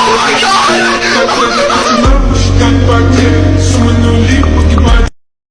Oh my god!